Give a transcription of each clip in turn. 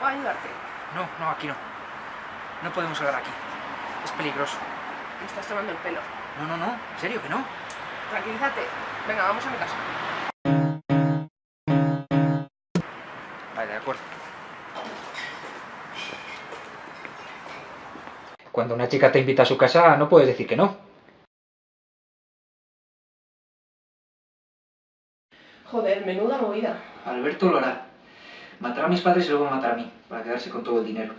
puedo ayudarte? No, no, aquí no. No podemos hablar aquí. Es peligroso. Me estás tomando el pelo. No, no, no. ¿En serio que no? Tranquilízate. Venga, vamos a mi casa. Vale, de acuerdo. Cuando una chica te invita a su casa, no puedes decir que no. Joder, menuda movida. Alberto lo hará. Matará a mis padres y luego me matará a mí, para quedarse con todo el dinero.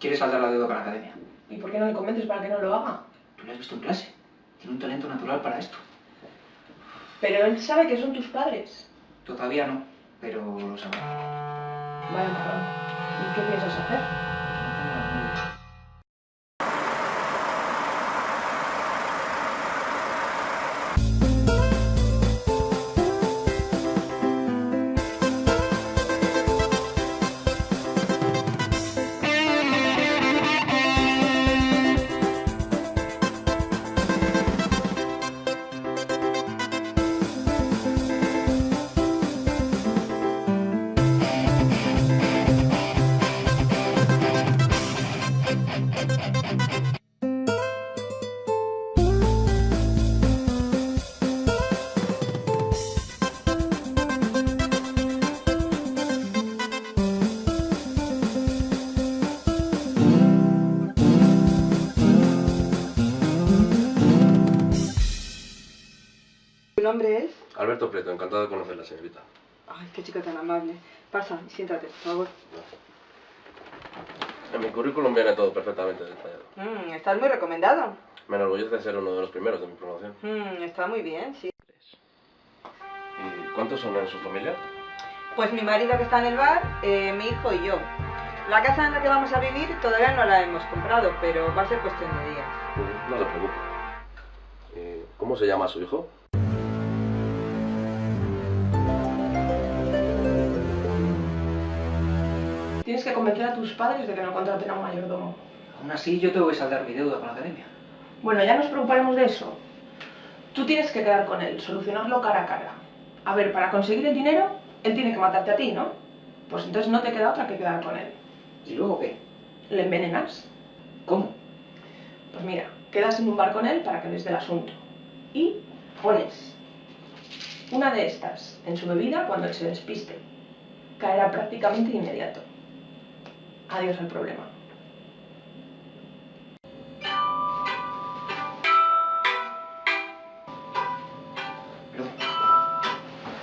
Quiere saldar la deuda con la academia. ¿Y por qué no le convences para que no lo haga? ¿Tú le has visto en clase? Tiene un talento natural para esto. Pero él sabe que son tus padres. Todavía no, pero lo sabrá. Vaya marrón. ¿Y qué piensas hacer? No tengo la menor idea. ¿Tu nombre es? Alberto Prieto, encantado de conocerla, señorita. Ay, qué chica tan amable. Pasa, siéntate, por favor. En mi currículum viene todo perfectamente detallado. Mm, estás muy recomendado. Me enorgullece ser uno de los primeros de mi promoción. Mm, está muy bien, sí. ¿Y cuántos son en su familia? Pues mi marido que está en el bar, eh, mi hijo y yo. La casa en la que vamos a vivir todavía no la hemos comprado, pero va a ser cuestión de días. No se preocupe. ¿Y ¿Cómo se llama su hijo? Tienes que convencer a tus padres de que no contraten a un mayordomo. Aún así, yo tengo que saldar mi deuda con la academia. Bueno, ya nos preocuparemos de eso. Tú tienes que quedar con él, solucionarlo cara a cara. A ver, para conseguir el dinero, él tiene que matarte a ti, ¿no? Pues entonces no te queda otra que quedar con él. ¿Y luego qué? ¿Le envenenas? ¿Cómo? Pues mira, quedas en un bar con él para que les dé el asunto. Y pones una de estas en su bebida cuando él se despiste. Caerá prácticamente de inmediato. Adiós al problema.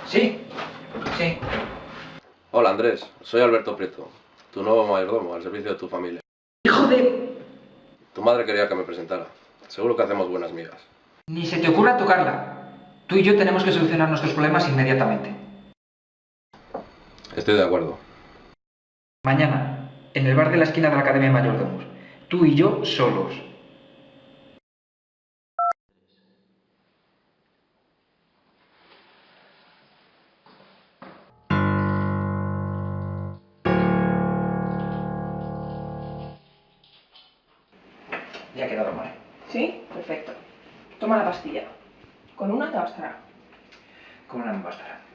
Sí, sí. Hola, Andrés. Soy Alberto Prieto, tu nuevo mayordomo al servicio de tu familia. ¡Hijo de...! Tu madre quería que me presentara. Seguro que hacemos buenas migas. Ni se te ocurra tocarla. Tú y yo tenemos que solucionar nuestros problemas inmediatamente. Estoy de acuerdo. Mañana, en el bar de la esquina de la Academia de Mayordomos. Tú y yo solos. Ya ha quedado mal. ¿Sí? Perfecto. Toma la pastilla. Con una te bastará. Con una me bastará.